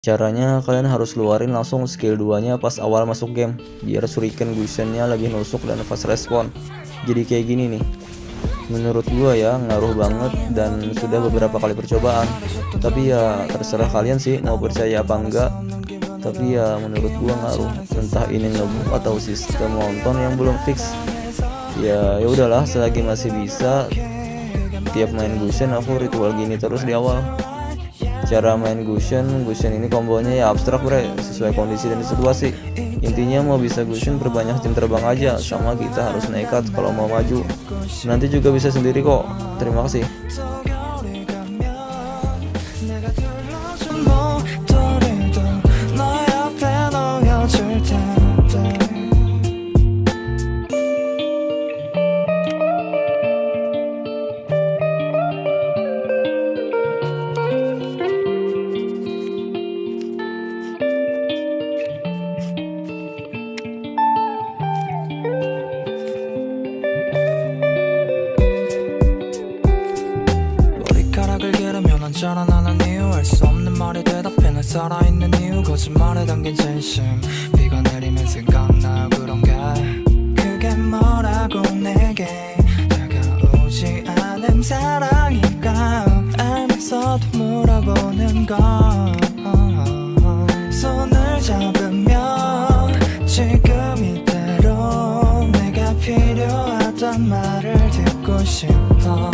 Caranya kalian harus keluarin langsung skill 2 nya pas awal masuk game Biar shuriken gusionnya lagi nusuk dan fast respon. Jadi kayak gini nih. Menurut gua ya ngaruh banget dan sudah beberapa kali percobaan. Tapi ya terserah kalian sih mau percaya apa enggak. Tapi ya menurut gua ngaruh. Entah ini ngebug atau sistem nonton yang belum fix. Ya ya udahlah selagi masih bisa Tiap main gusion aku ritual gini terus di awal cara main Gusion Gusion ini kombonya ya abstrak bre. Sesuai kondisi dan situasi. Intinya mau bisa Gusion berbanyak tim terbang aja. Sama kita harus nekat kalau mau maju. Nanti juga bisa sendiri kok. Terima kasih 자라나는 이유 알 수 없는 말에 대답해 날 살아있는 이유. 거짓말에 담긴 진심. 비가 내리면 생각나 그런 게. 그게 뭐라고 내게. 다가오지 않은 사랑인가. 알면서도 물어보는 건 손을 잡으면 지금 이대로 내가 필요하단 말을 듣고 싶어